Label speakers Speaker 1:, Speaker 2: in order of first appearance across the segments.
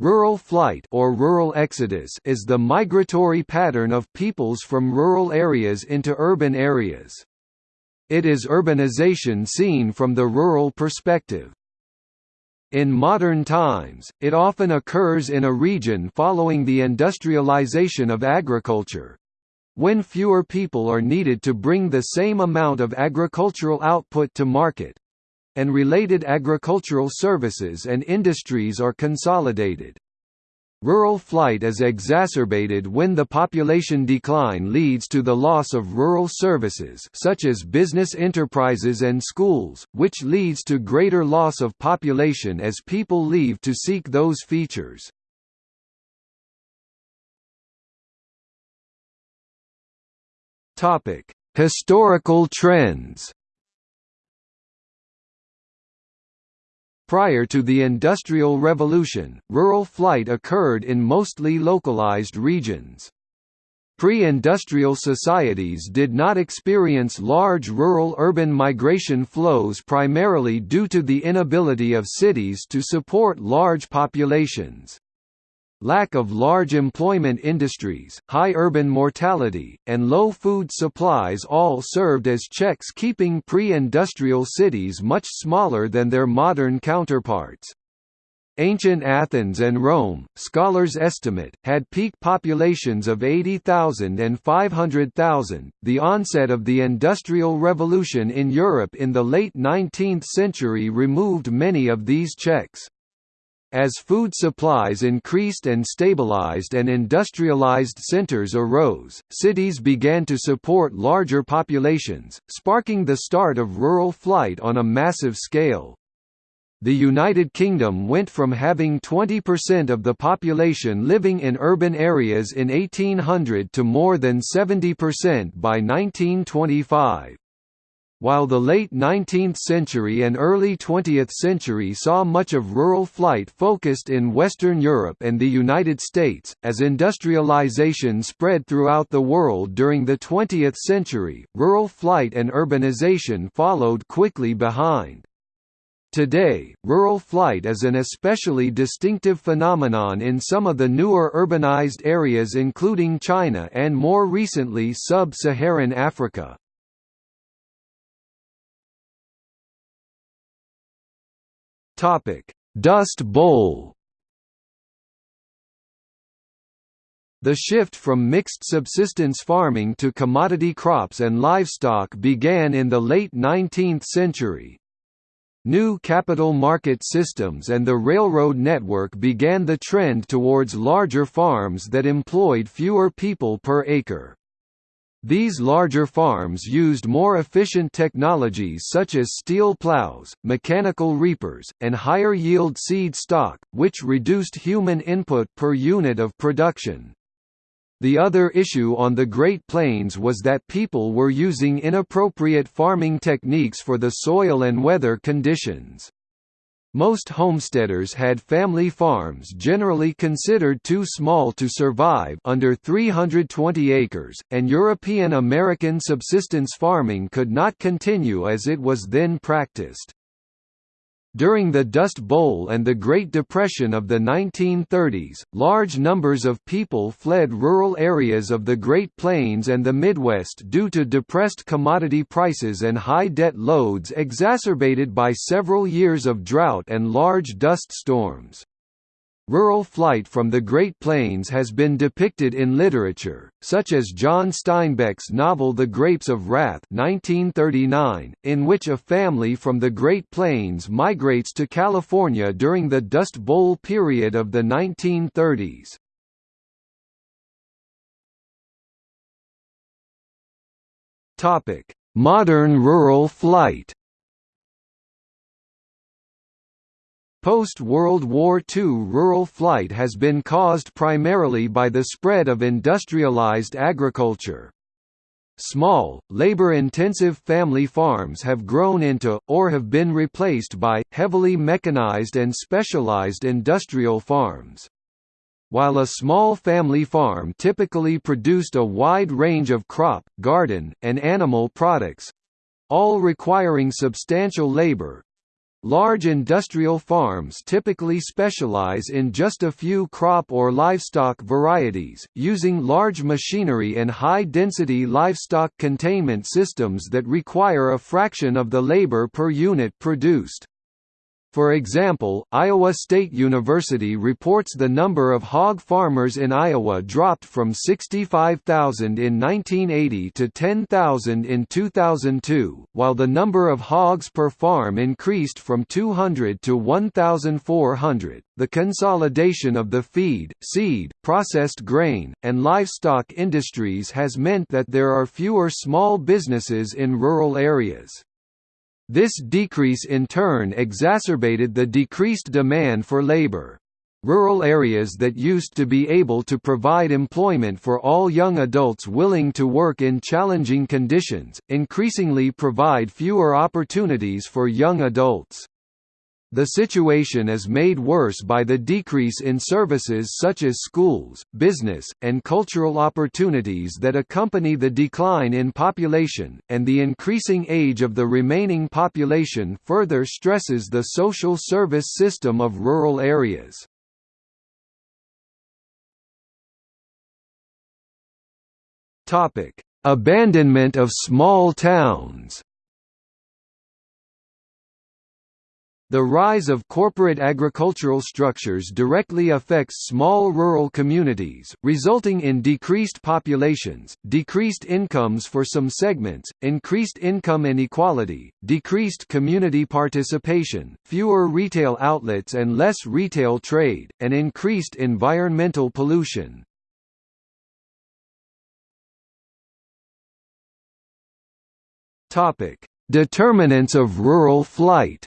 Speaker 1: Rural flight or rural exodus is the migratory pattern of peoples from rural areas into urban areas. It is urbanization seen from the rural perspective. In modern times, it often occurs in a region following the industrialization of agriculture, when fewer people are needed to bring the same amount of agricultural output to market and related agricultural services and industries are consolidated. Rural flight is exacerbated when the population decline leads to the loss of rural services such as business enterprises and schools, which leads to greater loss of population as people leave to seek those features. Historical trends Prior to the Industrial Revolution, rural flight occurred in mostly localized regions. Pre-industrial societies did not experience large rural-urban migration flows primarily due to the inability of cities to support large populations. Lack of large employment industries, high urban mortality, and low food supplies all served as checks keeping pre-industrial cities much smaller than their modern counterparts. Ancient Athens and Rome, scholars estimate, had peak populations of 80,000 and 500,000. The onset of the Industrial Revolution in Europe in the late 19th century removed many of these checks. As food supplies increased and stabilized and industrialized centers arose, cities began to support larger populations, sparking the start of rural flight on a massive scale. The United Kingdom went from having 20% of the population living in urban areas in 1800 to more than 70% by 1925. While the late 19th century and early 20th century saw much of rural flight focused in Western Europe and the United States, as industrialization spread throughout the world during the 20th century, rural flight and urbanization followed quickly behind. Today, rural flight is an especially distinctive phenomenon in some of the newer urbanized areas including China and more recently sub-Saharan Africa. Topic: Dust Bowl. The shift from mixed subsistence farming to commodity crops and livestock began in the late 19th century. New capital market systems and the railroad network began the trend towards larger farms that employed fewer people per acre. These larger farms used more efficient technologies such as steel plows, mechanical reapers, and higher yield seed stock, which reduced human input per unit of production. The other issue on the Great Plains was that people were using inappropriate farming techniques for the soil and weather conditions. Most homesteaders had family farms generally considered too small to survive under 320 acres, and European American subsistence farming could not continue as it was then practiced. During the Dust Bowl and the Great Depression of the 1930s, large numbers of people fled rural areas of the Great Plains and the Midwest due to depressed commodity prices and high debt loads exacerbated by several years of drought and large dust storms. Rural flight from the Great Plains has been depicted in literature, such as John Steinbeck's novel The Grapes of Wrath 1939, in which a family from the Great Plains migrates to California during the Dust Bowl period of the 1930s. Modern rural flight Post-World War II rural flight has been caused primarily by the spread of industrialized agriculture. Small, labor-intensive family farms have grown into, or have been replaced by, heavily mechanized and specialized industrial farms. While a small family farm typically produced a wide range of crop, garden, and animal products—all requiring substantial labor, Large industrial farms typically specialize in just a few crop or livestock varieties, using large machinery and high-density livestock containment systems that require a fraction of the labor per unit produced. For example, Iowa State University reports the number of hog farmers in Iowa dropped from 65,000 in 1980 to 10,000 in 2002, while the number of hogs per farm increased from 200 to 1,400. The consolidation of the feed, seed, processed grain, and livestock industries has meant that there are fewer small businesses in rural areas. This decrease in turn exacerbated the decreased demand for labor. Rural areas that used to be able to provide employment for all young adults willing to work in challenging conditions, increasingly provide fewer opportunities for young adults. The situation is made worse by the decrease in services such as schools, business, and cultural opportunities that accompany the decline in population, and the increasing age of the remaining population further stresses the social service system of rural areas. Abandonment of small towns The rise of corporate agricultural structures directly affects small rural communities, resulting in decreased populations, decreased incomes for some segments, increased income inequality, decreased community participation, fewer retail outlets and less retail trade, and increased environmental pollution. Determinants of rural flight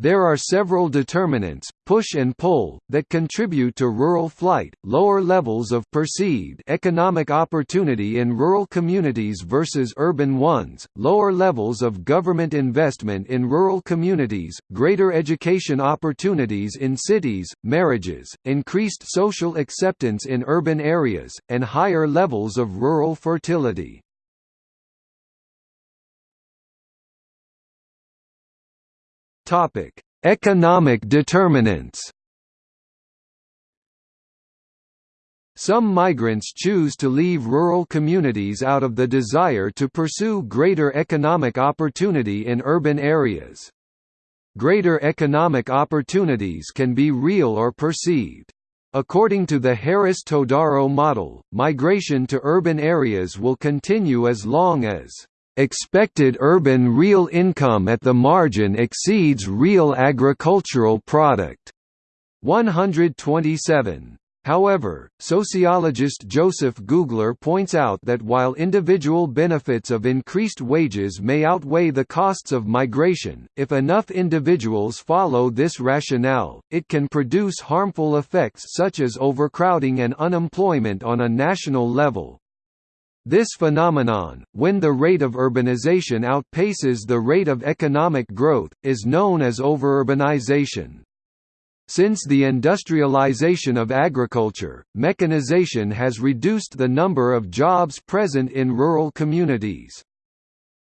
Speaker 1: There are several determinants, push and pull, that contribute to rural flight, lower levels of perceived economic opportunity in rural communities versus urban ones, lower levels of government investment in rural communities, greater education opportunities in cities, marriages, increased social acceptance in urban areas, and higher levels of rural fertility. Topic: Economic determinants. Some migrants choose to leave rural communities out of the desire to pursue greater economic opportunity in urban areas. Greater economic opportunities can be real or perceived. According to the Harris-Todaro model, migration to urban areas will continue as long as Expected urban real income at the margin exceeds real agricultural product. 127. However, sociologist Joseph Gugler points out that while individual benefits of increased wages may outweigh the costs of migration, if enough individuals follow this rationale, it can produce harmful effects such as overcrowding and unemployment on a national level. This phenomenon, when the rate of urbanization outpaces the rate of economic growth, is known as overurbanization. Since the industrialization of agriculture, mechanization has reduced the number of jobs present in rural communities.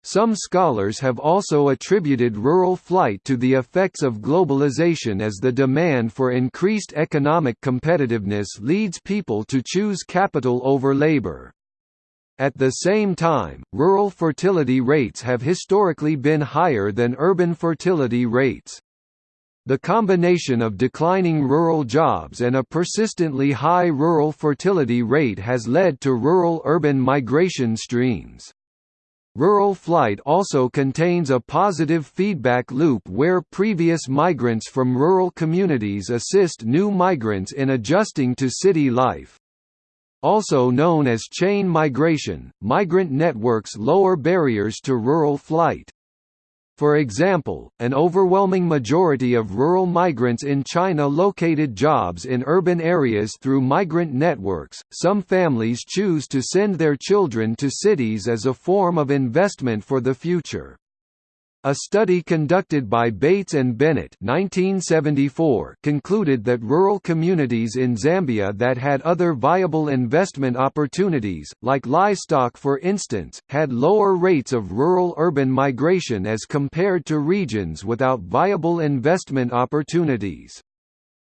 Speaker 1: Some scholars have also attributed rural flight to the effects of globalization as the demand for increased economic competitiveness leads people to choose capital over labor. At the same time, rural fertility rates have historically been higher than urban fertility rates. The combination of declining rural jobs and a persistently high rural fertility rate has led to rural-urban migration streams. Rural flight also contains a positive feedback loop where previous migrants from rural communities assist new migrants in adjusting to city life. Also known as chain migration, migrant networks lower barriers to rural flight. For example, an overwhelming majority of rural migrants in China located jobs in urban areas through migrant networks. Some families choose to send their children to cities as a form of investment for the future. A study conducted by Bates and Bennett 1974 concluded that rural communities in Zambia that had other viable investment opportunities, like livestock for instance, had lower rates of rural-urban migration as compared to regions without viable investment opportunities.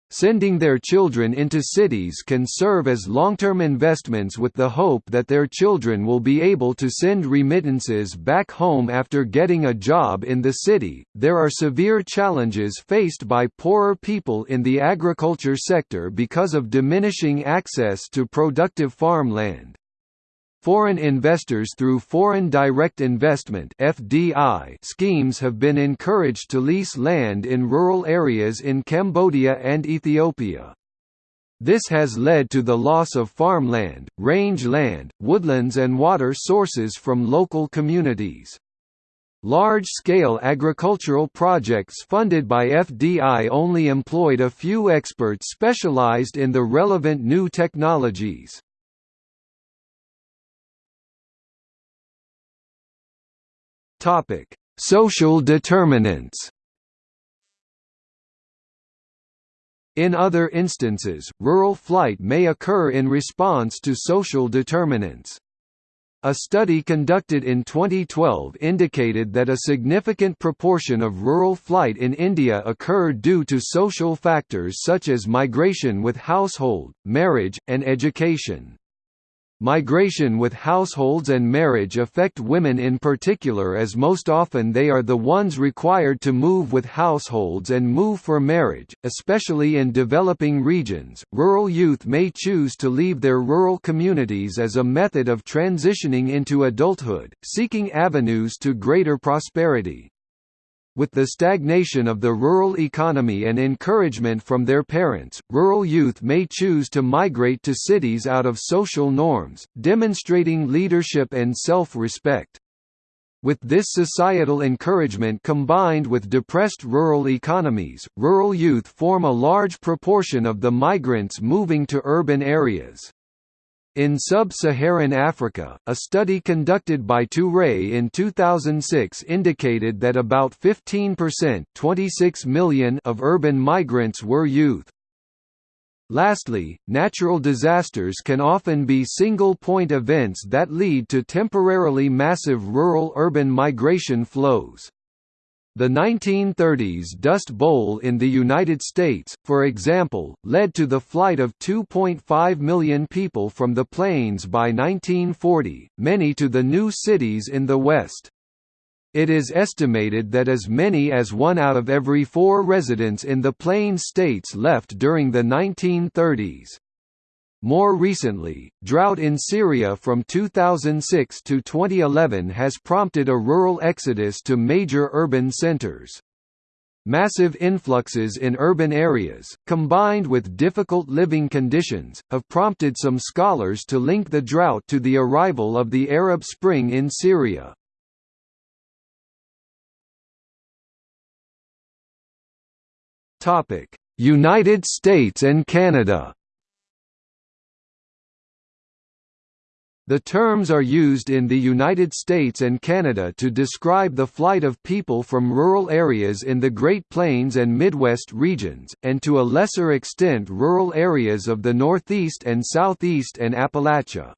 Speaker 1: Sending their children into cities can serve as long-term investments with the hope that their children will be able to send remittances back home after getting a job in the city. There are severe challenges faced by poorer people in the agriculture sector because of diminishing access to productive farmland. Foreign investors through Foreign Direct Investment (FDI) schemes have been encouraged to lease land in rural areas in Cambodia and Ethiopia. This has led to the loss of farmland, range land, woodlands and water sources from local communities. Large-scale agricultural projects funded by FDI only employed a few experts specialized in the relevant new technologies. Topic: Social determinants. In other instances, rural flight may occur in response to social determinants. A study conducted in 2012 indicated that a significant proportion of rural flight in India occurred due to social factors such as migration with household, marriage, and education. Migration with households and marriage affect women in particular as most often they are the ones required to move with households and move for marriage, especially in developing regions. Rural youth may choose to leave their rural communities as a method of transitioning into adulthood, seeking avenues to greater prosperity. With the stagnation of the rural economy and encouragement from their parents, rural youth may choose to migrate to cities out of social norms, demonstrating leadership and self-respect. With this societal encouragement combined with depressed rural economies, rural youth form a large proportion of the migrants moving to urban areas. In sub-Saharan Africa, a study conducted by Touré in 2006 indicated that about 15% 26 million of urban migrants were youth. Lastly, natural disasters can often be single-point events that lead to temporarily massive rural-urban migration flows. The 1930s Dust Bowl in the United States, for example, led to the flight of 2.5 million people from the plains by 1940, many to the new cities in the West. It is estimated that as many as one out of every four residents in the Plain States left during the 1930s. More recently, drought in Syria from 2006 to 2011 has prompted a rural exodus to major urban centers. Massive influxes in urban areas, combined with difficult living conditions, have prompted some scholars to link the drought to the arrival of the Arab Spring in Syria. United States and Canada The terms are used in the United States and Canada to describe the flight of people from rural areas in the Great Plains and Midwest regions, and to a lesser extent rural areas of the Northeast and Southeast and Appalachia.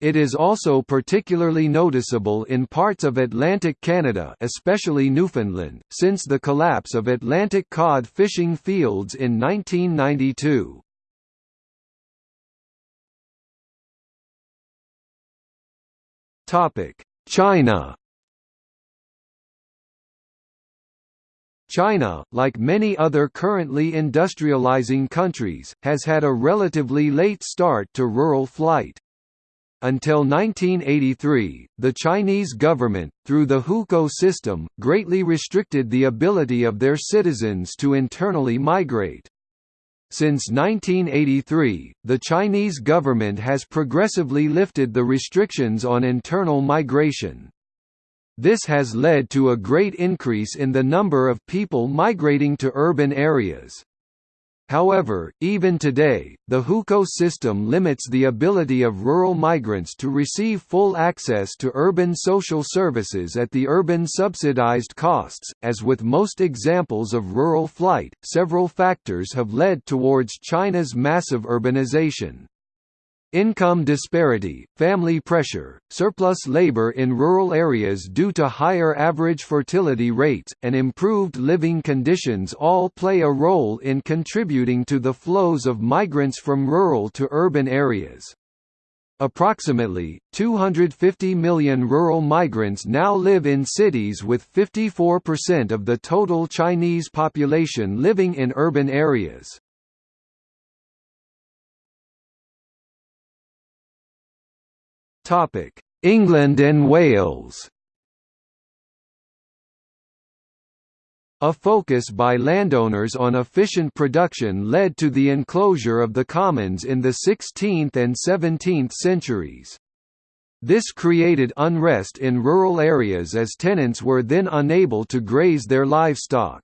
Speaker 1: It is also particularly noticeable in parts of Atlantic Canada especially Newfoundland, since the collapse of Atlantic cod fishing fields in 1992. Topic: China. China, like many other currently industrializing countries, has had a relatively late start to rural flight. Until 1983, the Chinese government, through the hukou system, greatly restricted the ability of their citizens to internally migrate. Since 1983, the Chinese government has progressively lifted the restrictions on internal migration. This has led to a great increase in the number of people migrating to urban areas. However, even today, the hukou system limits the ability of rural migrants to receive full access to urban social services at the urban subsidized costs. As with most examples of rural flight, several factors have led towards China's massive urbanization. Income disparity, family pressure, surplus labor in rural areas due to higher average fertility rates, and improved living conditions all play a role in contributing to the flows of migrants from rural to urban areas. Approximately, 250 million rural migrants now live in cities with 54% of the total Chinese population living in urban areas. England and Wales A focus by landowners on efficient production led to the enclosure of the commons in the 16th and 17th centuries. This created unrest in rural areas as tenants were then unable to graze their livestock.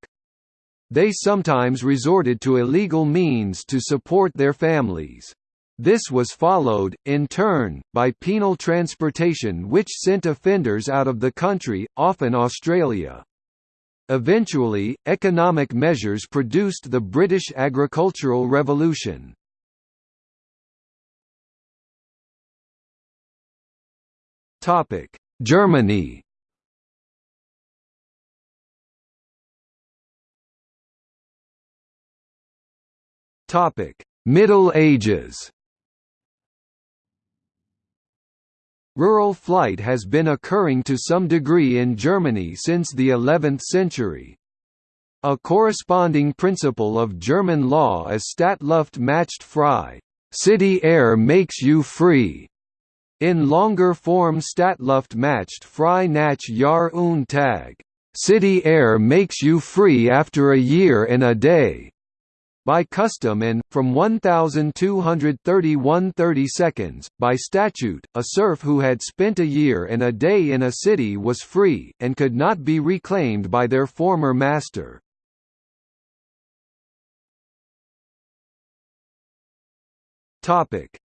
Speaker 1: They sometimes resorted to illegal means to support their families. This was followed, in turn, by penal transportation which sent offenders out of the country, often Australia. Eventually, economic measures produced the British Agricultural Revolution. Germany Middle Ages Rural flight has been occurring to some degree in Germany since the 11th century. A corresponding principle of German law is Stadtluft macht frei city air makes you free. In longer form Stadtluft macht frei nach Jahr und Tag city air makes you free after a year and a day by custom and, from 1231 30 seconds, by statute, a serf who had spent a year and a day in a city was free, and could not be reclaimed by their former master.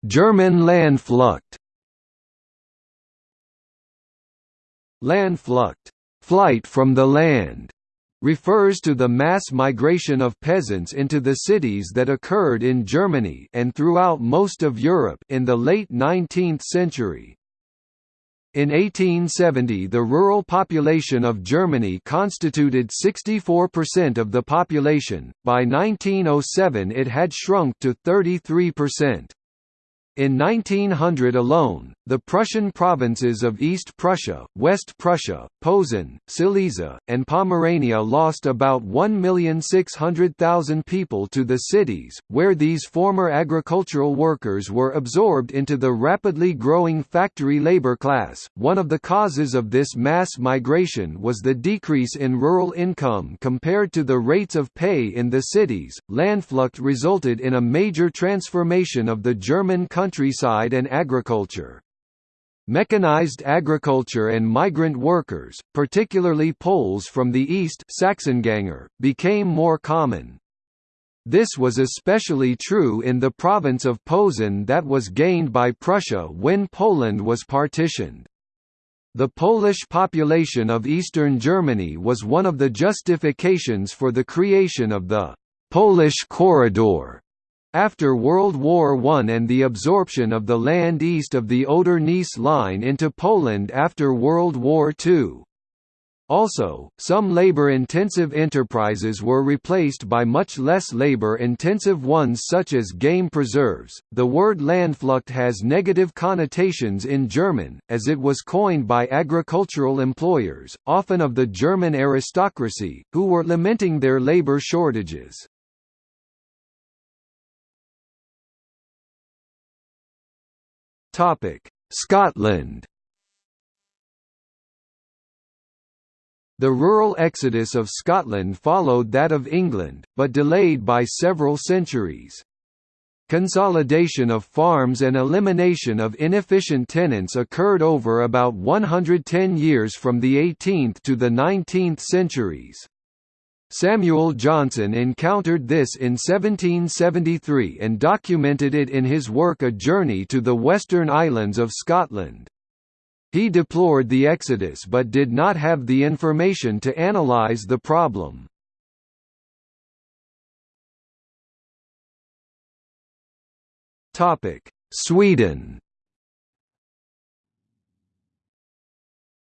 Speaker 1: German Landflucht Landflucht. Flight from the land refers to the mass migration of peasants into the cities that occurred in Germany and throughout most of Europe in the late 19th century. In 1870 the rural population of Germany constituted 64% of the population, by 1907 it had shrunk to 33%. In 1900 alone, the Prussian provinces of East Prussia, West Prussia, Posen, Silesia, and Pomerania lost about 1,600,000 people to the cities, where these former agricultural workers were absorbed into the rapidly growing factory labor class. One of the causes of this mass migration was the decrease in rural income compared to the rates of pay in the cities. Landflucht resulted in a major transformation of the German country countryside and agriculture. Mechanized agriculture and migrant workers, particularly Poles from the east became more common. This was especially true in the province of Posen that was gained by Prussia when Poland was partitioned. The Polish population of eastern Germany was one of the justifications for the creation of the «Polish Corridor» After World War I and the absorption of the land east of the Oder-Neisse line into Poland after World War II. Also, some labor-intensive enterprises were replaced by much less labor-intensive ones such as game preserves. The word Landflucht has negative connotations in German, as it was coined by agricultural employers, often of the German aristocracy, who were lamenting their labor shortages. Scotland The rural exodus of Scotland followed that of England, but delayed by several centuries. Consolidation of farms and elimination of inefficient tenants occurred over about 110 years from the 18th to the 19th centuries. Samuel Johnson encountered this in 1773 and documented it in his work A Journey to the Western Islands of Scotland. He deplored the exodus but did not have the information to analyse the problem. Sweden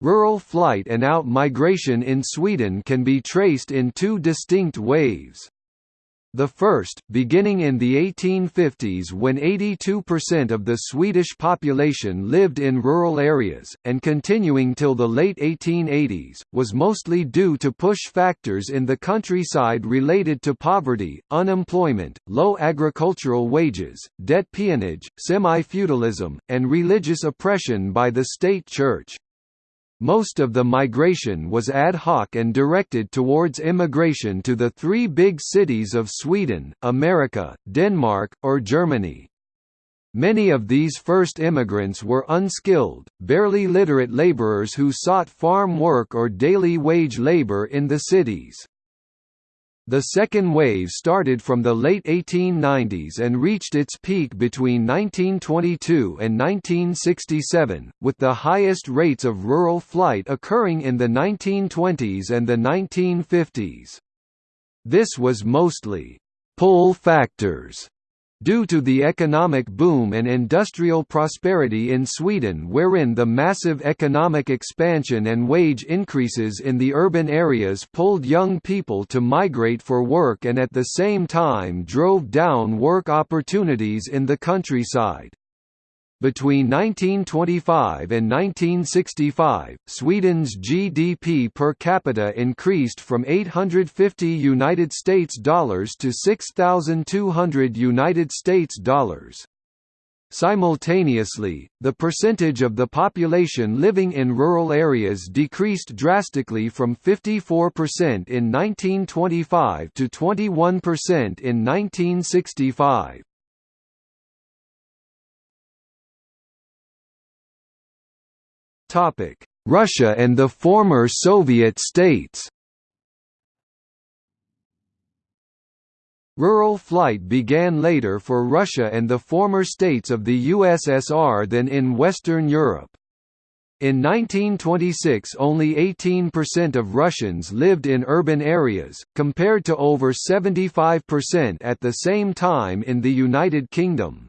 Speaker 1: Rural flight and out-migration in Sweden can be traced in two distinct waves. The first, beginning in the 1850s when 82% of the Swedish population lived in rural areas, and continuing till the late 1880s, was mostly due to push factors in the countryside related to poverty, unemployment, low agricultural wages, debt peonage, semi-feudalism, and religious oppression by the state church. Most of the migration was ad hoc and directed towards immigration to the three big cities of Sweden, America, Denmark, or Germany. Many of these first immigrants were unskilled, barely literate laborers who sought farm work or daily wage labor in the cities. The second wave started from the late 1890s and reached its peak between 1922 and 1967, with the highest rates of rural flight occurring in the 1920s and the 1950s. This was mostly pull factors due to the economic boom and industrial prosperity in Sweden wherein the massive economic expansion and wage increases in the urban areas pulled young people to migrate for work and at the same time drove down work opportunities in the countryside. Between 1925 and 1965, Sweden's GDP per capita increased from 850 United States dollars to 6200 United States dollars. Simultaneously, the percentage of the population living in rural areas decreased drastically from 54% in 1925 to 21% in 1965. Russia and the former Soviet states Rural flight began later for Russia and the former states of the USSR than in Western Europe. In 1926 only 18% of Russians lived in urban areas, compared to over 75% at the same time in the United Kingdom.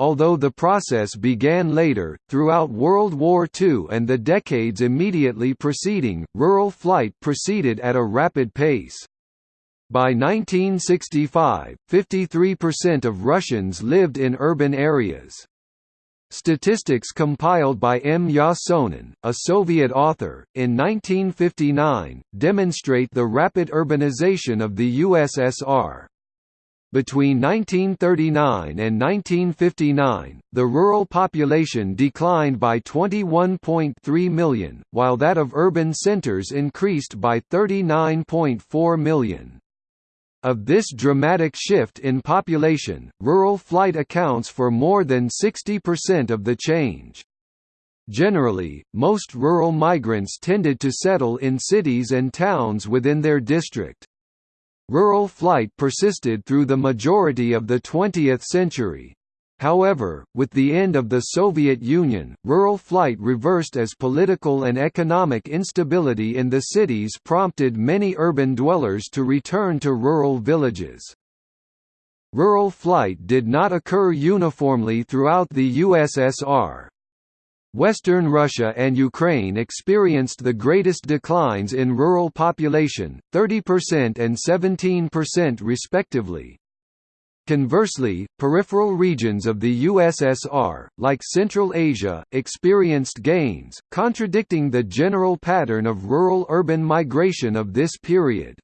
Speaker 1: Although the process began later, throughout World War II and the decades immediately preceding, rural flight proceeded at a rapid pace. By 1965, 53% of Russians lived in urban areas. Statistics compiled by M. Ya Sonin, a Soviet author, in 1959, demonstrate the rapid urbanization of the USSR. Between 1939 and 1959, the rural population declined by 21.3 million, while that of urban centers increased by 39.4 million. Of this dramatic shift in population, rural flight accounts for more than 60% of the change. Generally, most rural migrants tended to settle in cities and towns within their district. Rural flight persisted through the majority of the 20th century. However, with the end of the Soviet Union, rural flight reversed as political and economic instability in the cities prompted many urban dwellers to return to rural villages. Rural flight did not occur uniformly throughout the USSR, Western Russia and Ukraine experienced the greatest declines in rural population, 30% and 17% respectively. Conversely, peripheral regions of the USSR, like Central Asia, experienced gains, contradicting the general pattern of rural-urban migration of this period.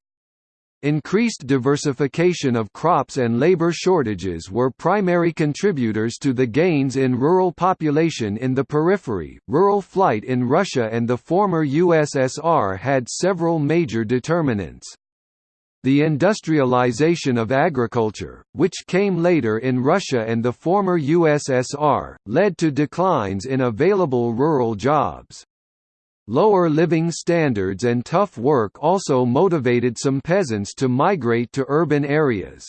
Speaker 1: Increased diversification of crops and labor shortages were primary contributors to the gains in rural population in the periphery. Rural flight in Russia and the former USSR had several major determinants. The industrialization of agriculture, which came later in Russia and the former USSR, led to declines in available rural jobs. Lower living standards and tough work also motivated some peasants to migrate to urban areas.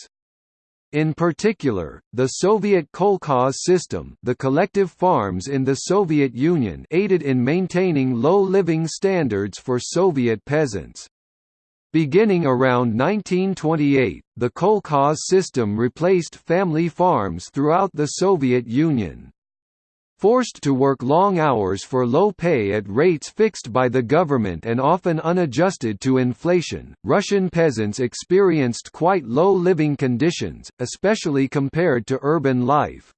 Speaker 1: In particular, the Soviet kolkhoz system the collective farms in the Soviet Union aided in maintaining low living standards for Soviet peasants. Beginning around 1928, the kolkhoz system replaced family farms throughout the Soviet Union. Forced to work long hours for low pay at rates fixed by the government and often unadjusted to inflation, Russian peasants experienced quite low living conditions, especially compared to urban life.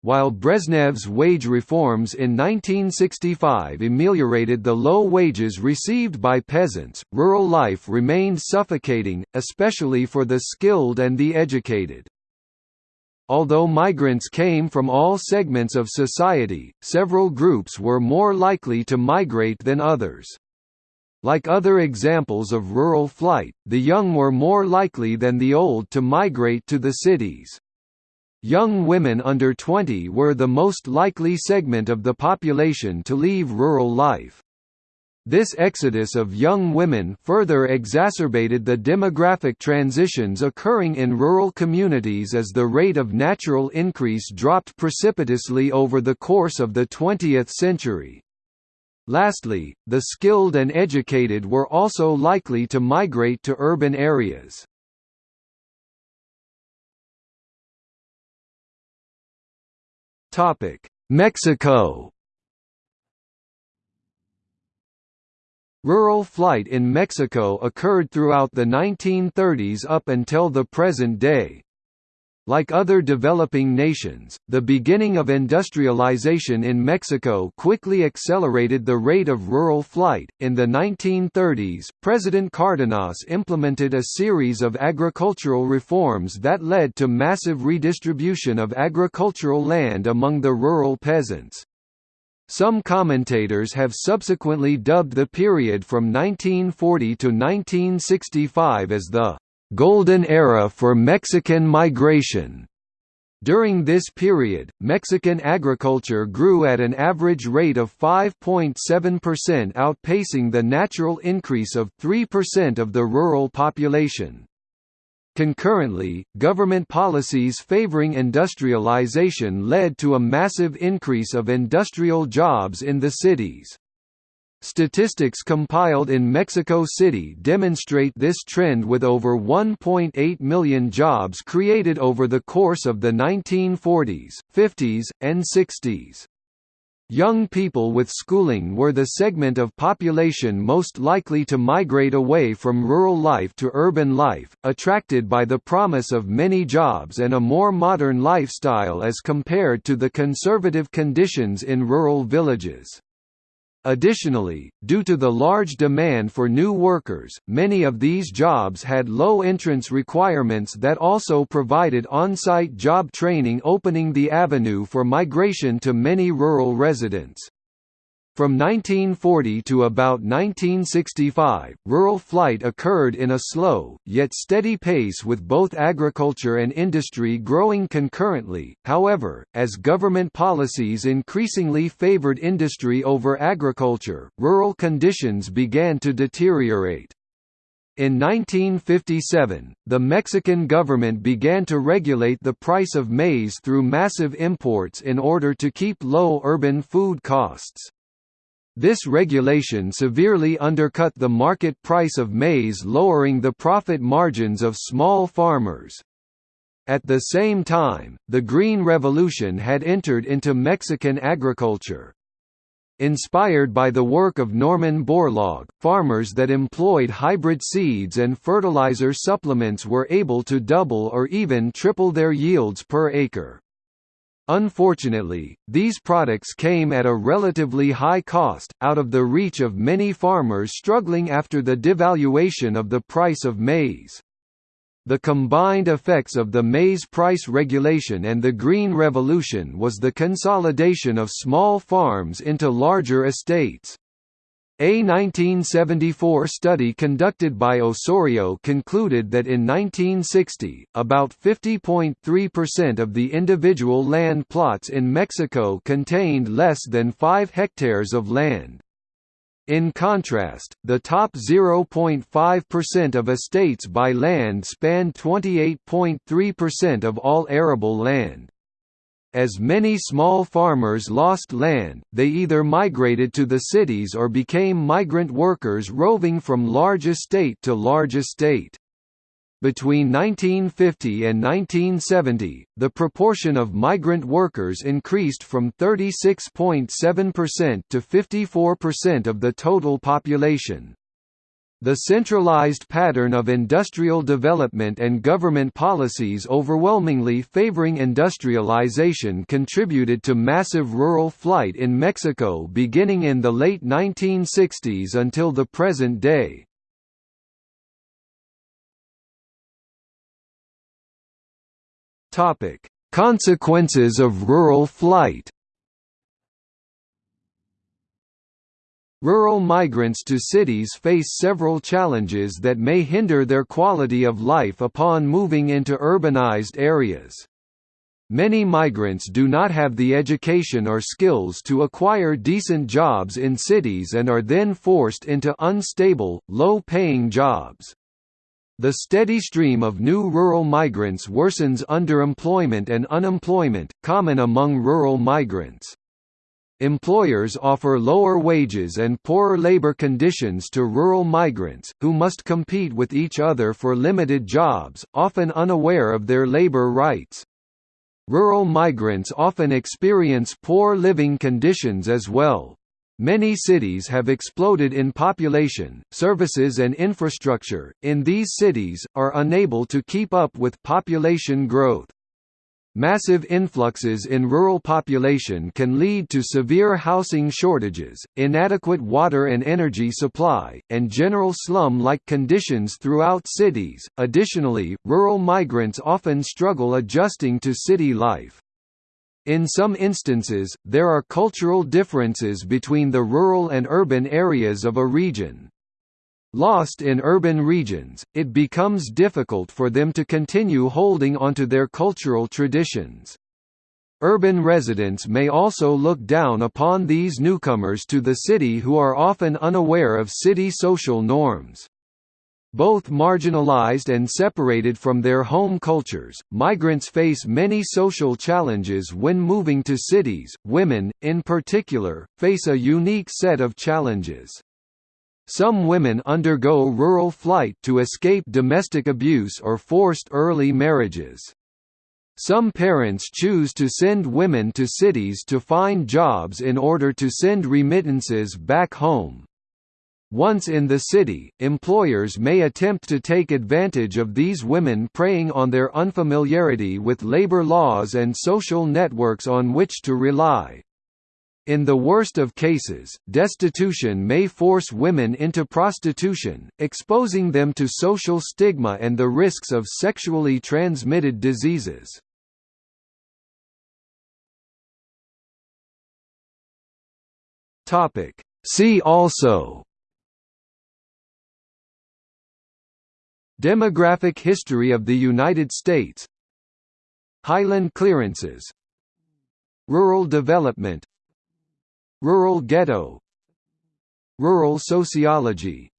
Speaker 1: While Brezhnev's wage reforms in 1965 ameliorated the low wages received by peasants, rural life remained suffocating, especially for the skilled and the educated. Although migrants came from all segments of society, several groups were more likely to migrate than others. Like other examples of rural flight, the young were more likely than the old to migrate to the cities. Young women under 20 were the most likely segment of the population to leave rural life. This exodus of young women further exacerbated the demographic transitions occurring in rural communities as the rate of natural increase dropped precipitously over the course of the 20th century. Lastly, the skilled and educated were also likely to migrate to urban areas. Mexico Rural flight in Mexico occurred throughout the 1930s up until the present day. Like other developing nations, the beginning of industrialization in Mexico quickly accelerated the rate of rural flight. In the 1930s, President Cardenas implemented a series of agricultural reforms that led to massive redistribution of agricultural land among the rural peasants. Some commentators have subsequently dubbed the period from 1940 to 1965 as the «golden era for Mexican migration». During this period, Mexican agriculture grew at an average rate of 5.7% outpacing the natural increase of 3% of the rural population. Concurrently, government policies favoring industrialization led to a massive increase of industrial jobs in the cities. Statistics compiled in Mexico City demonstrate this trend with over 1.8 million jobs created over the course of the 1940s, 50s, and 60s. Young people with schooling were the segment of population most likely to migrate away from rural life to urban life, attracted by the promise of many jobs and a more modern lifestyle as compared to the conservative conditions in rural villages. Additionally, due to the large demand for new workers, many of these jobs had low entrance requirements that also provided on-site job training opening the avenue for migration to many rural residents. From 1940 to about 1965, rural flight occurred in a slow, yet steady pace with both agriculture and industry growing concurrently, however, as government policies increasingly favored industry over agriculture, rural conditions began to deteriorate. In 1957, the Mexican government began to regulate the price of maize through massive imports in order to keep low urban food costs. This regulation severely undercut the market price of maize lowering the profit margins of small farmers. At the same time, the Green Revolution had entered into Mexican agriculture. Inspired by the work of Norman Borlaug, farmers that employed hybrid seeds and fertilizer supplements were able to double or even triple their yields per acre. Unfortunately, these products came at a relatively high cost, out of the reach of many farmers struggling after the devaluation of the price of maize. The combined effects of the maize price regulation and the Green Revolution was the consolidation of small farms into larger estates. A 1974 study conducted by Osorio concluded that in 1960, about 50.3% of the individual land plots in Mexico contained less than 5 hectares of land. In contrast, the top 0.5% of estates by land span 28.3% of all arable land. As many small farmers lost land, they either migrated to the cities or became migrant workers roving from large estate to large estate. Between 1950 and 1970, the proportion of migrant workers increased from 36.7% to 54% of the total population. The centralized pattern of industrial development and government policies overwhelmingly favoring industrialization contributed to massive rural flight in Mexico beginning in the late 1960s until the present day. Consequences of rural flight. Rural migrants to cities face several challenges that may hinder their quality of life upon moving into urbanized areas. Many migrants do not have the education or skills to acquire decent jobs in cities and are then forced into unstable, low-paying jobs. The steady stream of new rural migrants worsens underemployment and unemployment, common among rural migrants. Employers offer lower wages and poorer labor conditions to rural migrants, who must compete with each other for limited jobs, often unaware of their labor rights. Rural migrants often experience poor living conditions as well. Many cities have exploded in population, services and infrastructure, in these cities, are unable to keep up with population growth. Massive influxes in rural population can lead to severe housing shortages, inadequate water and energy supply, and general slum-like conditions throughout cities. Additionally, rural migrants often struggle adjusting to city life. In some instances, there are cultural differences between the rural and urban areas of a region. Lost in urban regions, it becomes difficult for them to continue holding onto their cultural traditions. Urban residents may also look down upon these newcomers to the city who are often unaware of city social norms. Both marginalized and separated from their home cultures, migrants face many social challenges when moving to cities. Women, in particular, face a unique set of challenges. Some women undergo rural flight to escape domestic abuse or forced early marriages. Some parents choose to send women to cities to find jobs in order to send remittances back home. Once in the city, employers may attempt to take advantage of these women preying on their unfamiliarity with labor laws and social networks on which to rely. In the worst of cases, destitution may force women into prostitution, exposing them to social stigma and the risks of sexually transmitted diseases. See also Demographic history of the United States Highland clearances Rural development Rural ghetto. Rural sociology